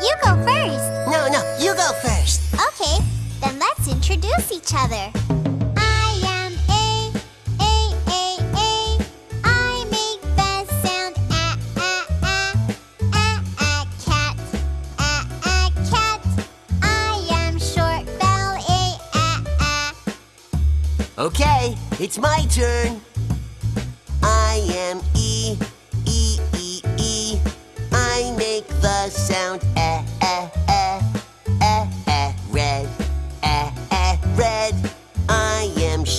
You go first. No, no, you go first. Okay, then let's introduce each other. I am A, A, A, A. I make sound A, A, A. A, cat. A, A, cat. I am short A, A, A. Okay, it's my turn.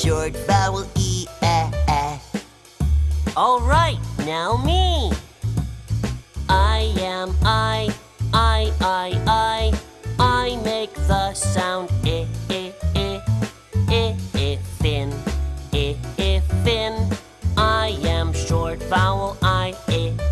short vowel E -A -F. All right, now me. I am I, I, I, I. I make the sound I, I, I, I, I, fin, I, I, fin. I am short vowel I, I.